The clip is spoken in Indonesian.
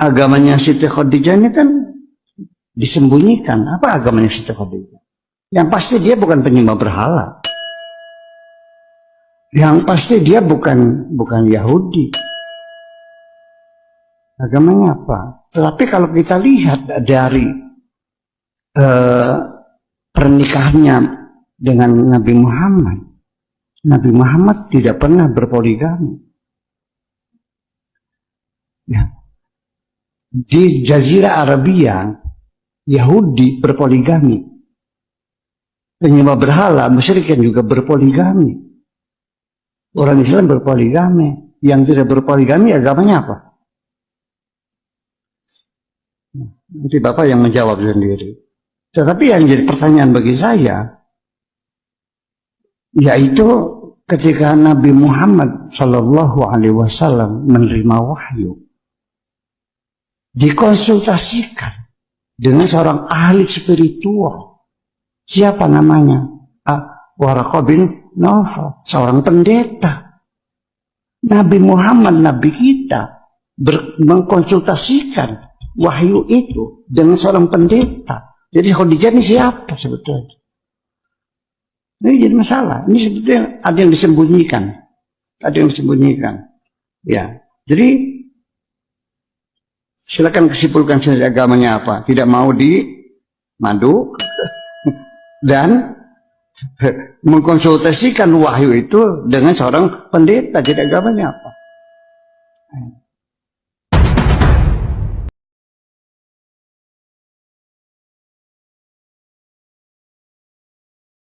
agamanya Siti Khadijah ini kan disembunyikan. Apa agamanya Siti Khadijah? Yang pasti dia bukan penyembah berhala. Yang pasti dia bukan bukan Yahudi. Agamanya apa? Tetapi kalau kita lihat dari uh, pernikahannya dengan Nabi Muhammad, Nabi Muhammad tidak pernah berpoligami. Ya. Di Jazirah Arabia, Yahudi berpoligami. Penyembah berhala, musyrikin juga berpoligami. Orang Islam berpoligami. Yang tidak berpoligami agamanya apa? Nanti Bapak yang menjawab sendiri. Tetapi yang jadi pertanyaan bagi saya, yaitu ketika Nabi Muhammad Shallallahu Alaihi Wasallam menerima wahyu, dikonsultasikan dengan seorang ahli spiritual. Siapa namanya? Ah, Waraqah bin seorang pendeta. Nabi Muhammad, Nabi kita, mengkonsultasikan wahyu itu dengan seorang pendeta. Jadi Khadijah ini siapa sebetulnya? Ini jadi masalah. Ini sebetulnya ada yang disembunyikan. Ada yang disembunyikan. Ya. Jadi silakan kesimpulkan saja agamanya apa. Tidak mau di madu dan mengkonsultasikan wahyu itu dengan seorang pendeta. Jadi agamanya apa?